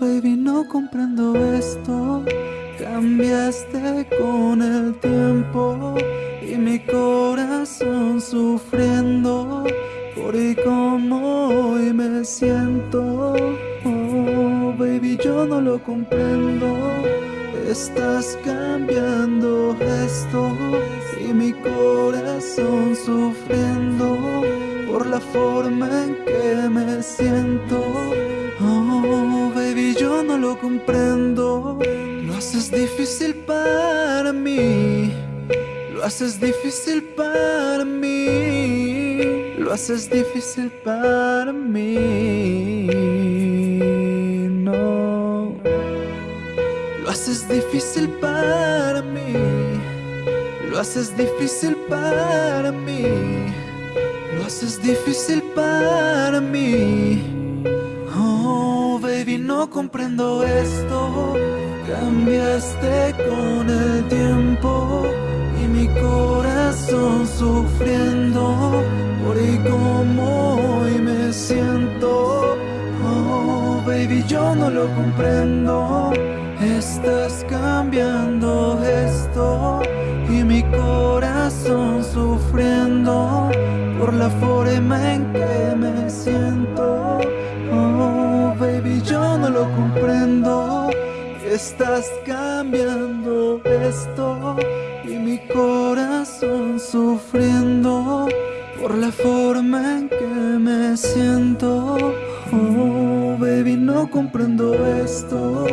no comprendo esto. Cambiaste con el tiempo y mi corazón sufriendo por y como hoy me siento. Oh, baby, yo no lo comprendo. Estás cambiando esto y mi corazón sufriendo por la forma en que me siento. Lo comprendo. Lo haces difícil para mí. Lo haces difícil para mí. Lo haces difícil para mí. No. Lo haces difícil para mí. Lo haces difícil para mí. Lo haces difícil para mí. No comprendo esto. Cambiaste con el tiempo y mi corazón sufriendo por y como hoy me siento. Oh, baby, yo no lo comprendo. Estás cambiando esto y mi corazón sufriendo por la forma en que me siento. Oh, no lo comprendo. Estás cambiando esto y mi corazón sufriendo por la forma en que me siento. Oh, baby, no comprendo esto.